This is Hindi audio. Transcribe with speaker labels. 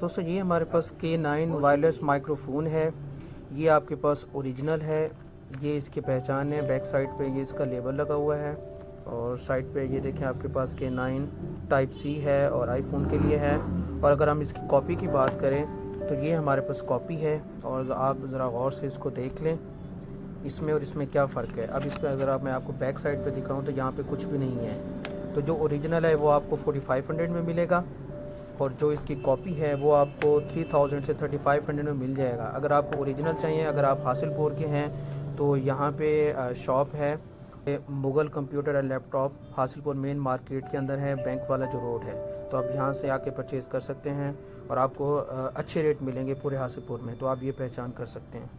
Speaker 1: दोस्तों ये हमारे पास के नाइन वायरलेस माइक्रोफोन है। ये आपके पास ओरिजिनल है। ये इसकी पहचान है। बैक साइड पे ये इसका लेबल लगा हुआ है। और साइड पे ये देखें, आपके पास के नाइन टाइप सी है और आईफोन के लिए है। और अगर हम इसकी कॉपी की बात करें तो ये हमारे पास कॉपी है। और आप ज़रा गौर से इसको देख लें। इसमें और इसमें क्या फ़र्क है? अब इस पर अगर आप, मैं आपको बैक साइड पे दिखाऊँ तो यहाँ पे कुछ भी नहीं है। तो जो ओरिजिनल है, वो आपको 4500 में मिलेगा। और जो इसकी कॉपी है वो आपको 3000 से 3500 में मिल जाएगा। अगर आपको ओरिजिनल चाहिए, अगर आप हासिलपुर के हैं तो यहाँ पे शॉप है। Mughal computer and laptop Hasilpur main market के अंदर है, बैंक वाला जो रोड है। तो आप यहाँ से आके परचेज़ कर सकते हैं और आपको अच्छे रेट मिलेंगे पूरे हासिलपुर में। तो आप ये पहचान कर सकते हैं।